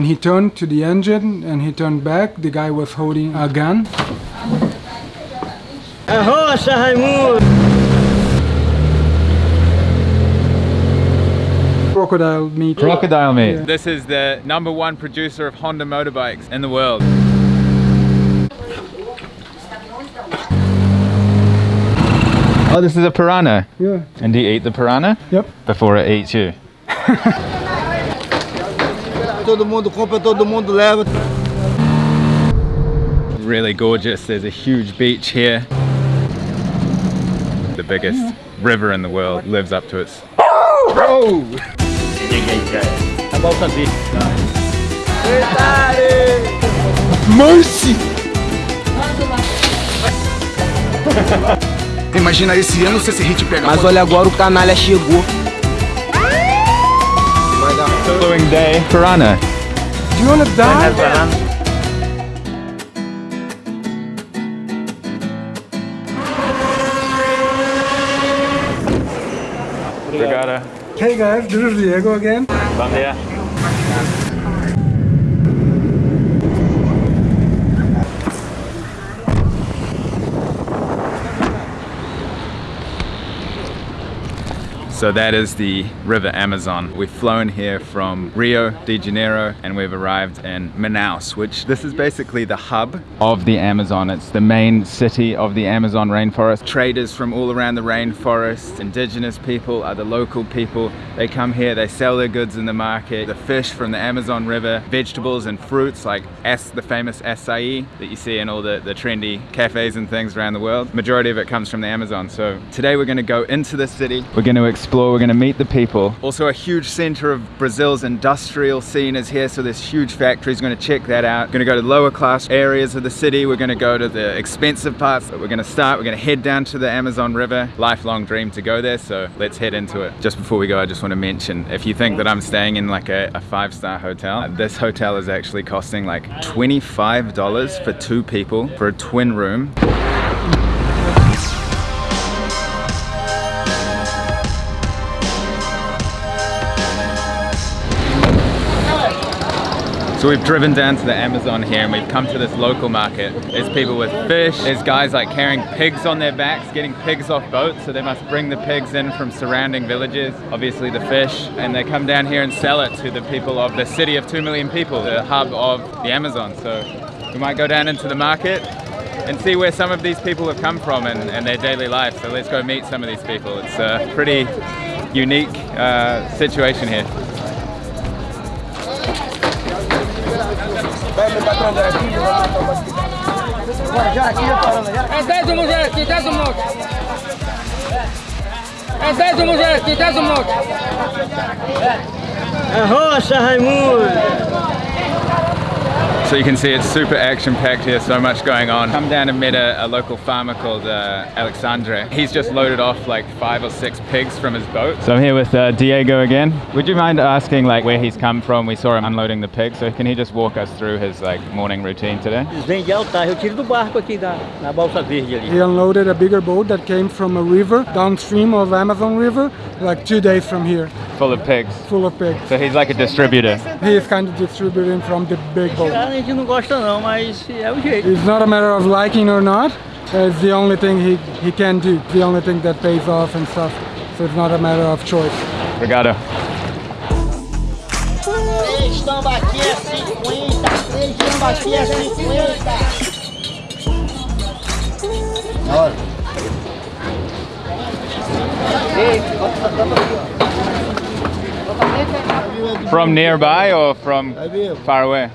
And he turned to the engine and he turned back. The guy was holding a gun. Arrocha, Raimundo! Crocodile meat. Crocodile meat. Yeah. This is the number one producer of Honda motorbikes in the world. Oh, this is a piranha. Yeah. And do you eat the piranha? Yep. Before it eats you. Todo mundo compra, todo mundo leva. Really gorgeous. There's a huge beach here. The biggest river in the world lives up to its. Oh! A. Mercy! Imagina esse ano se esse hit pega Mas olha agora o canalha chegou. Vai dar. Following day. Piranha. Do you wanna die? Obrigado. Hey guys, this is Diego again. Bom So that is the River Amazon. We've flown here from Rio de Janeiro and we've arrived in Manaus, which this is basically the hub of the Amazon. It's the main city of the Amazon rainforest. Traders from all around the rainforest, indigenous people, other local people, they come here, they sell their goods in the market. The fish from the Amazon River, vegetables and fruits like the famous acai that you see in all the, the trendy cafes and things around the world. Majority of it comes from the Amazon. So today we're gonna go into the city. We're gonna explore, we're gonna meet the people. Also a huge center of Brazil's industrial scene is here. So there's huge factories, we're gonna check that out. Gonna go to lower class areas of the city. We're gonna go to the expensive parts. That we're gonna start, we're gonna head down to the Amazon River. Lifelong dream to go there. So let's head into it. Just before we go, I just wanna mention, if you think that I'm staying in like a, a five-star hotel, uh, this hotel is actually costing like $25 for two people for a twin room. So we've driven down to the Amazon here and we've come to this local market. There's people with fish, there's guys like carrying pigs on their backs, getting pigs off boats, so they must bring the pigs in from surrounding villages, obviously the fish, and they come down here and sell it to the people of the city of 2 million people, the hub of the Amazon. So we might go down into the market and see where some of these people have come from and, and their daily life. So let's go meet some of these people. It's a pretty unique uh, situation here. É 10 o mulher aqui, 10 o monte. É 10 o mulher aqui, 10 o monte. Arrocha, Raimundo! So you can see it's super action packed here, so much going on. Come down and met a, a local farmer called uh, Alexandre. He's just loaded off like five or six pigs from his boat. So I'm here with uh, Diego again. Would you mind asking like where he's come from? We saw him unloading the pigs, so can he just walk us through his like morning routine today? Vem de altar, eu tiro do barco aqui da, na balsa verde ali. He unloaded a bigger boat that came from a river downstream of Amazon River, like two days from here, Full of pigs. full of pigs. So he's like a distributor. He is kind of distributing from the big boat. A gente não gosta não, mas é o jeito. It's not a matter of liking or not. It's the only thing he, he can do, the only thing that pays off and stuff. So it's not a matter of choice. Obrigado. Três tambaqui é 50, três tambaqui é 50. From nearby or from far away?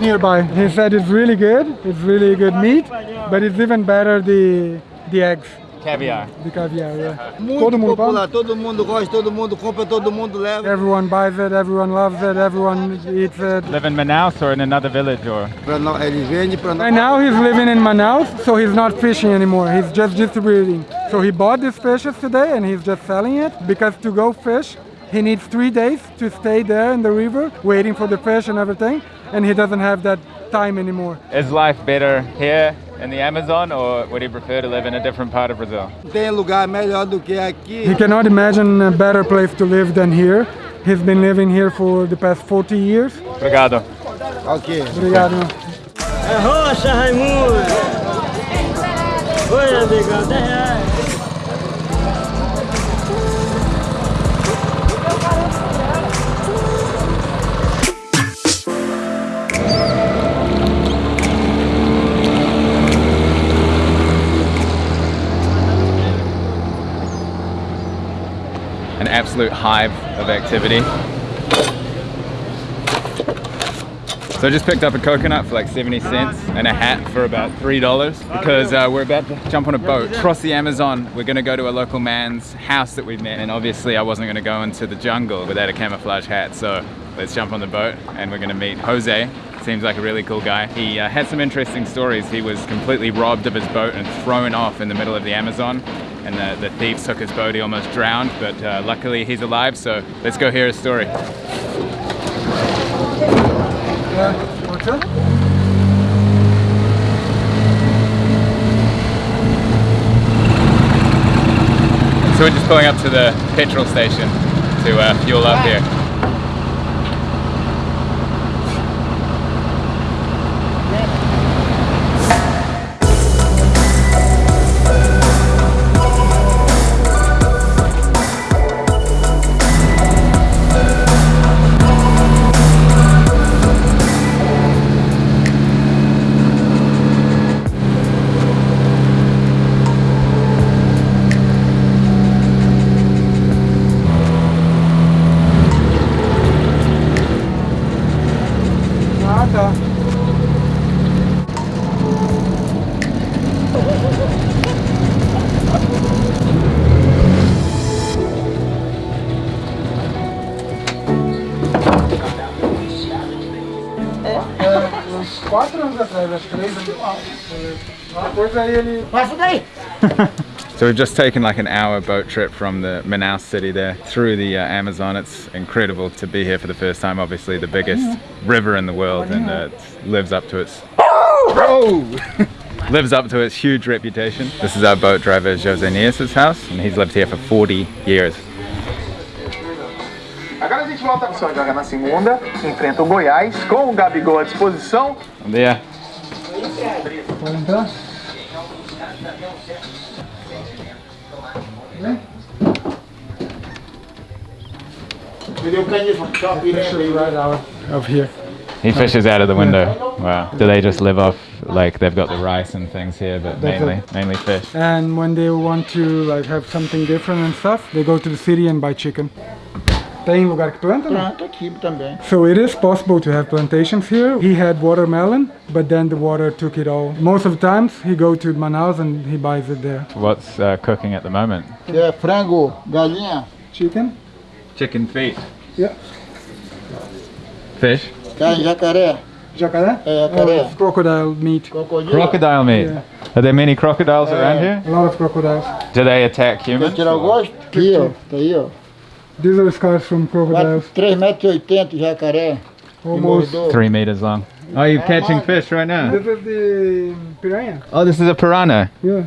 Nearby. He said it's really good. It's really good meat, but it's even better the the eggs, Caviar. the caviar. Yeah. Muito Todo mundo popular, come. todo mundo gosta, todo mundo compra, todo mundo leva. Everyone buys it. Everyone loves it. Everyone eats it. Live in Manaus or in another village or? Pra não, ele vende pra Right now he's living in Manaus, so he's not fishing anymore. He's just distributing. So he bought these fishes today and he's just selling it because to go fish, he needs three days to stay there in the river, waiting for the fish and everything, and he doesn't have that time anymore. Is life better here in the Amazon or would he prefer to live in a different part of Brazil? Tem lugar melhor do que He aqui. cannot imagine a better place to live than here. He's been living here for the past 40 years. Obrigado. Obrigado. É rocha, Raimundo! Oi, amigão, 10 reais. Absolute hive of activity. So I just picked up a coconut for like 70 cents and a hat for about $3 because uh, we're about to jump on a boat across the Amazon. We're gonna go to a local man's house that we've met and obviously I wasn't gonna go into the jungle without a camouflage hat. So let's jump on the boat and we're gonna meet Jose. Seems like a really cool guy. He uh, had some interesting stories. He was completely robbed of his boat and thrown off in the middle of the Amazon and the, the thieves took his boat. He almost drowned, but uh, luckily he's alive. So let's go hear his story. Yeah? So we're just pulling up to the petrol station to uh, fuel up here. So we've just taken like an hour boat trip from the Manaus city there through the uh, Amazon. It's incredible to be here for the first time. Obviously the biggest river in the world and uh, it lives up to its lives up to its huge reputation. This is our boat driver Jose Nias' house and he's lived here for 40 years. Agora a gente volta para São Joga na segunda, enfrenta o Goiás com o Gabigol à disposição. Yeah. Pode entrar. Right out of here. He fishes out of the window. Wow. Do they just live off like they've got the rice and things here, but That's mainly it. mainly fish? And when they want to like have something different and stuff, they go to the city and buy chicken. Tem lugar que planta? não? Pronto, aqui também. So it is possible to have plantations here. He had watermelon, but then the water took it all. Most of the times he go to Manaus and he buys it there. What's uh, cooking at the moment? É frango, galinha, Chicken? Chicken feet. Yeah. Fish. carne jacaré, Jacaré? É, jacaré. Oh, crocodile meat. crocodilo. Crocodile meat. Yeah. Are there many crocodiles around here? A lot of crocodiles. Do they attack Quer humans? tirar o gosto? Aqui, ó. Tá aí, ó. These are scars from crocodiles. 3,80 metros jacaré. Almost. Three meters long. Ah, oh, you're ah, catching ah. fish right now. This is the piranha. Oh, this is a piranha. Yeah.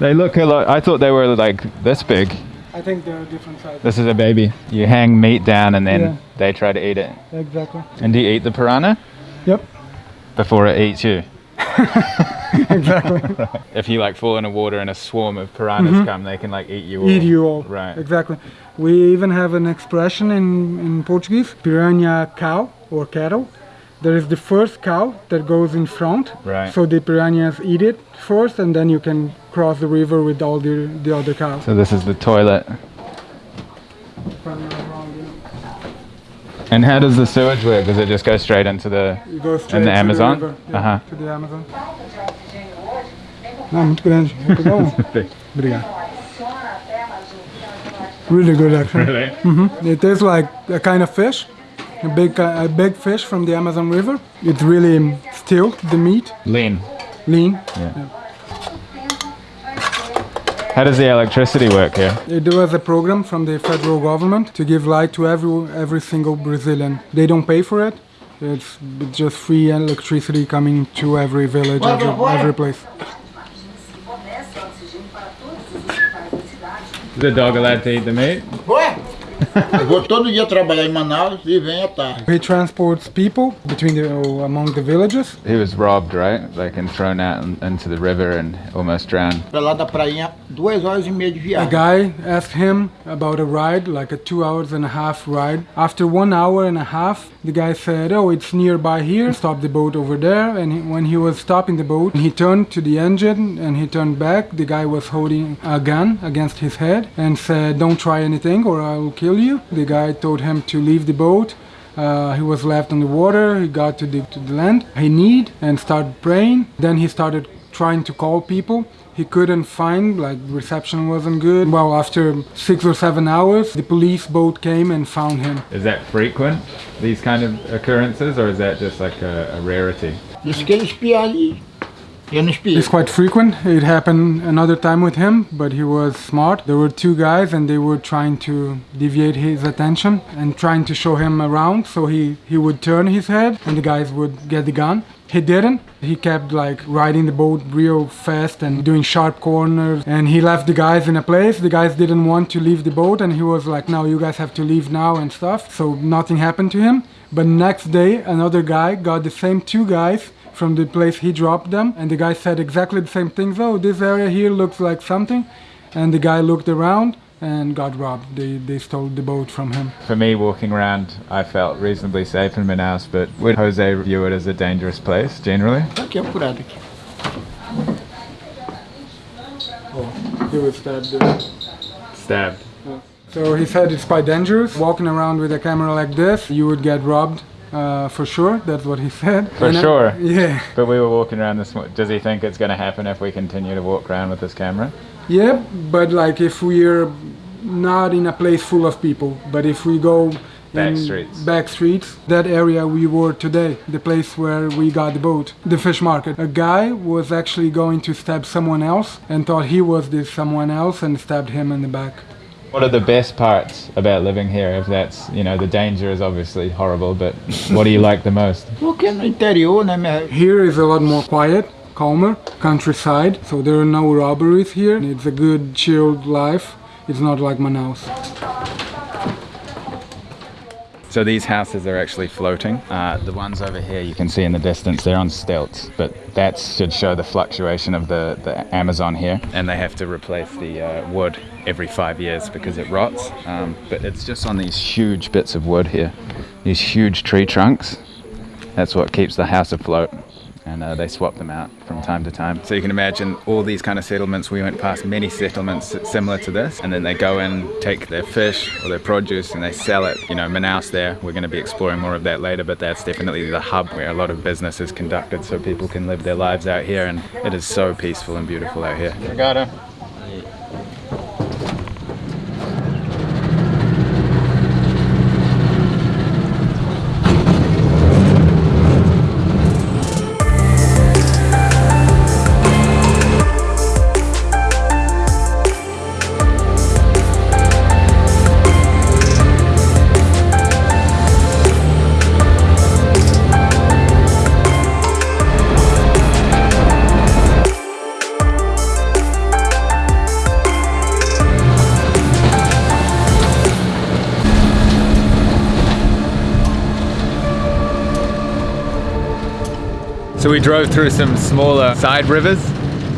They look a lot. I thought they were like this big. I think they're different sizes. This is a baby. You hang meat down and then Yeah. they try to eat it. Exactly. And do you eat the piranha Yep. before it eats you? Exactly. If you like fall in the water and a swarm of piranhas come, they can like eat you. All. Eat you all. Right. Exactly. We even have an expression in, in Portuguese, piranha cow or cattle. There is the first cow that goes in front. Right. So the piranhas eat it first and then you can cross the river with all the, the other cows. So this is the toilet. And how does the sewage work? Does it just go straight into the? Straight the Amazon? The river, yeah, Uh-huh. To the Amazon. Não, muito grande. Vou pegar um. Obrigado. Really good actually. Really? It tastes like a kind of fish, a big, a big fish from the Amazon River. It's really still the meat, Lean. lean. How does the electricity work here? There was a program from the federal government to give light to every every single Brazilian. They don't pay for it. It's just free electricity coming to every village, every, every place. The dog allowed to eat the meat? Ué? Eu vou todo dia trabalhar em Manaus e venho à tarde. He transports people between the among the villages. He was robbed, right? Like and thrown out into the river and almost drowned. Pra lá da prainha, duas horas e meia de viagem. A guy asked him about a ride, like a two hours and a half ride. After one hour and a half, the guy said, "Oh, it's nearby here. Stop the boat over there." And he, when he was stopping the boat, he turned to the engine and he turned back. The guy was holding a gun against his head and said, "Don't try anything, or I will kill you." The guy told him to leave the boat. Uh, he was left on the water. He got to the to the land. He kneed and started praying. Then he started trying to call people. He couldn't find, like reception wasn't good. Well, after six or seven hours, the police boat came and found him. Is that frequent? These kind of occurrences, or is that just like a, a rarity? Disse que ele It's quite frequent. It happened another time with him, but he was smart. There were two guys and they were trying to deviate his attention and trying to show him around. So he, he would turn his head and the guys would get the gun. He didn't. He kept like riding the boat real fast and doing sharp corners. And he left the guys in a place. The guys didn't want to leave the boat and he was like, now you guys have to leave now and stuff. So nothing happened to him. But next day, another guy got the same two guys from the place he dropped them and the guy said exactly the same thing though this area here looks like something and the guy looked around and got robbed they, they stole the boat from him For me, walking around, I felt reasonably safe in Manaus, but would Jose view it as a dangerous place generally? Tá aqui, apurado aqui. he was stabbed there. Stabbed. so he said it's quite dangerous walking around with a camera like this you would get robbed uh, for sure that's what he said For And I- sure. yeah But we were walking around this. Does he think it's going to happen if we continue to walk around with this camera? Yeah, but like if we're not in a place full of people, but if we go Back streets. back streets, that area we were today, the place where we got the boat, the fish market. A guy was actually going to stab someone else and thought he was this someone else and stabbed him in the back. What are the best parts about living here? If that's, you know, the danger is obviously horrible, but what do you like the most? Porque no interior, né, minha... Here is a lot more quiet, calmer, countryside, so there are no robberies here. It's a good, chilled life. It's not like Manaus. So these houses are actually floating. Uh, the ones over here you can see in the distance, they're on stilts, but that should show the fluctuation of the, the Amazon here. And they have to replace the uh, wood every five years because it rots. Um, but it's just on these huge bits of wood here, these huge tree trunks. That's what keeps the house afloat. And uh, they swap them out from time to time. So you can imagine all these kind of settlements. We went past many settlements similar to this, and then they go in, take their fish or their produce, and they sell it. You know, Manaus there. We're going to be exploring more of that later, but that's definitely the hub where a lot of business is conducted, so people can live their lives out here. And it is so peaceful and beautiful out here. Obrigado. So we drove through some smaller side rivers,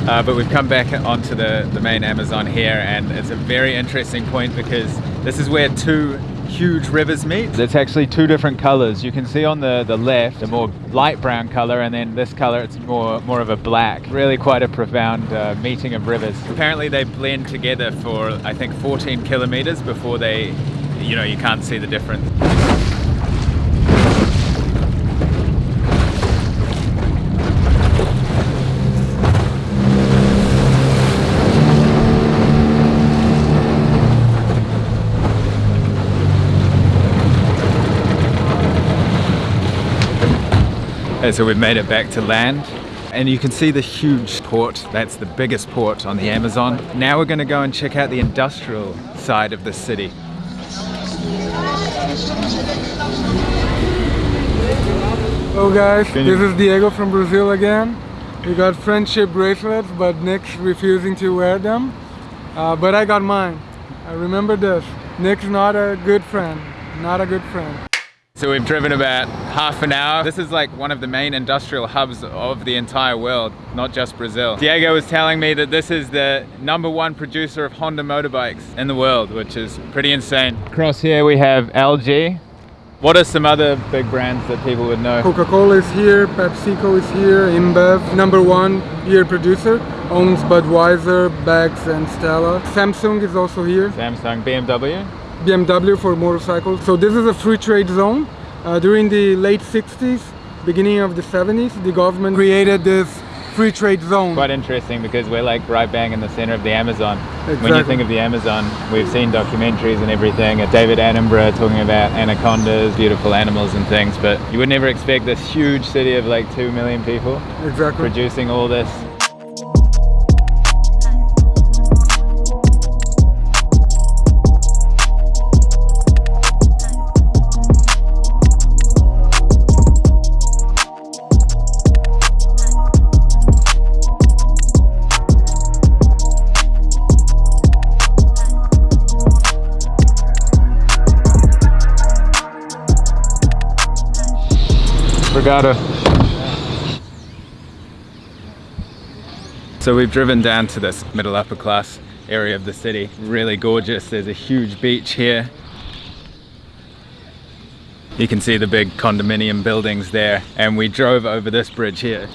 uh, but we've come back onto the, the main Amazon here, and it's a very interesting point because this is where two huge rivers meet. It's actually two different colors. You can see on the, the left a more light brown color, and then this color it's more more of a black. Really quite a profound uh, meeting of rivers. Apparently they blend together for I think 14 kilometers before they, you know, you can't see the difference. Okay, so we've made it back to land and you can see the huge port. That's the biggest port on the Amazon. Now we're going to go and check out the industrial side of the city. Hello guys, Can this is Diego from Brazil again. We got friendship bracelets, but Nick's refusing to wear them. Uh, but I got mine. I remember this. Nick's not a good friend. Not a good friend. So we've driven about half an hour. This is like one of the main industrial hubs of the entire world, not just Brazil. Diego was telling me that this is the number one producer of Honda motorbikes in the world, which is pretty insane. Across here we have LG. What are some other big brands that people would know? Coca-Cola is here, PepsiCo is here, InBev, number one beer producer, owns Budweiser, Beck's and Stella. Samsung is also here. Samsung, BMW. BMW for motorcycles. So this is a free trade zone. Uh, during the late 60s, beginning of the 70s, the government created this free trade zone. Quite interesting because we're like right bang in the center of the Amazon. When you think of the Amazon, we've seen documentaries and everything. David Attenborough talking about anacondas, beautiful animals and things, but you would never expect this huge city of like 2 million people Exactly. producing all this. So we've driven down to this middle upper class area of the city. Really gorgeous. There's a huge beach here. You can see the big condominium buildings there. And we drove over this bridge here.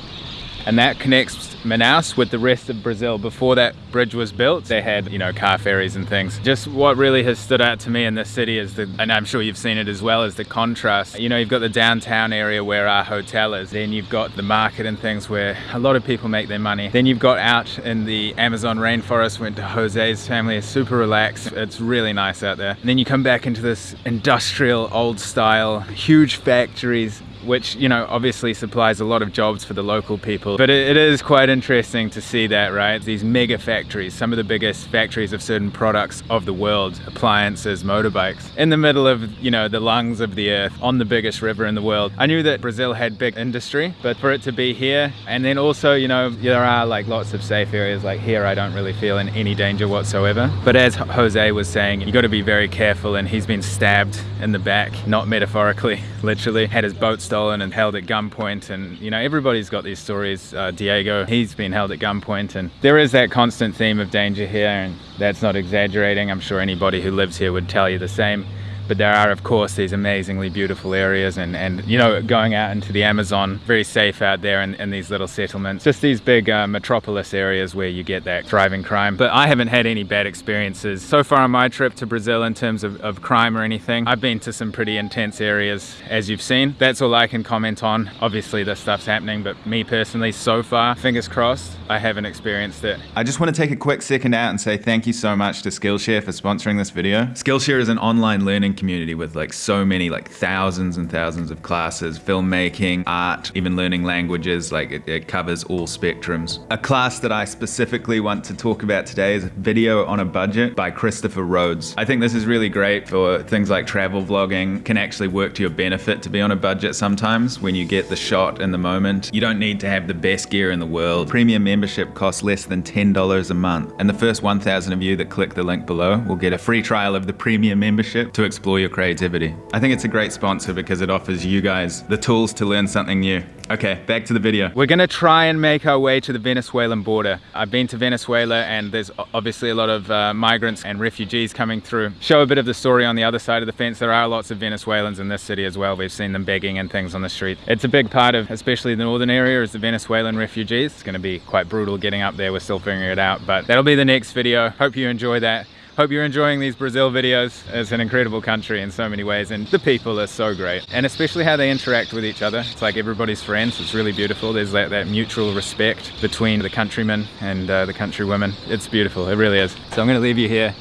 And that connects Manaus with the rest of Brazil. Before that bridge was built, they had, you know, car ferries and things. Just what really has stood out to me in this city is the, and I'm sure you've seen it as well, is the contrast. You know, you've got the downtown area where our hotel is. Then you've got the market and things where a lot of people make their money. Then you've got out in the Amazon rainforest, went to Jose's family, it's super relaxed. It's really nice out there. And then you come back into this industrial, old style, huge factories, which you know obviously supplies a lot of jobs for the local people. But it, it is quite interesting to see that right? These mega factories some of the biggest factories of certain products of the world appliances motorbikes in the middle of you know the lungs of the earth on the biggest river in the world. I knew that brazil had big industry but for it to be here and then also you know there are like lots of safe areas. Like here i don't really feel in any danger whatsoever. But as jose was saying you got to be very careful and he's been stabbed in the back not metaphorically literally had his boat stolen and held at gunpoint and you know everybody's got these stories uh, diego he's been held at gunpoint and there is that constant theme of danger here and that's not exaggerating. I'm sure anybody who lives here would tell you the same but there are of course these amazingly beautiful areas and and you know going out into the amazon very safe out there in, in these little settlements. Just these big uh, metropolis areas where you get that thriving crime. But i haven't had any bad experiences. So far on my trip to brazil in terms of, of crime or anything i've been to some pretty intense areas as you've seen. That's all i can comment on. Obviously this stuff's happening but me personally so far fingers crossed i haven't experienced it. I just want to take a quick second out and say thank you so much to Skillshare for sponsoring this video. Skillshare is an online learning community with like so many, like thousands and thousands of classes, filmmaking, art, even learning languages, like it, it covers all spectrums. A class that I specifically want to talk about today is Video on a Budget by Christopher Rhodes. I think this is really great for things like travel vlogging, can actually work to your benefit to be on a budget sometimes when you get the shot in the moment. You don't need to have the best gear in the world. Premium membership costs less than $10 a month. And the first 1,000 of you that click the link below will get a free trial of the premium membership to explore your creativity. I think it's a great sponsor because it offers you guys the tools to learn something new. Okay, back to the video. We're gonna try and make our way to the Venezuelan border. I've been to Venezuela and there's obviously a lot of uh, migrants and refugees coming through. Show a bit of the story on the other side of the fence. There are lots of Venezuelans in this city as well. We've seen them begging and things on the street. It's a big part of, especially the northern area, is the Venezuelan refugees. It's gonna be quite brutal getting up there. We're still figuring it out, but that'll be the next video. Hope you enjoy that. Hope you're enjoying these Brazil videos. It's an incredible country in so many ways and the people are so great. And especially how they interact with each other. It's like everybody's friends. It's really beautiful. There's that, that mutual respect between the countrymen and uh, the countrywomen. It's beautiful. It really is. So I'm going to leave you here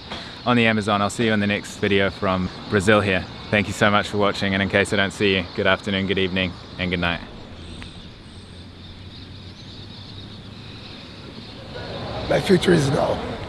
on the Amazon. I'll see you in the next video from Brazil here. Thank you so much for watching. And in case I don't see you, good afternoon, good evening, and good night. My future is now.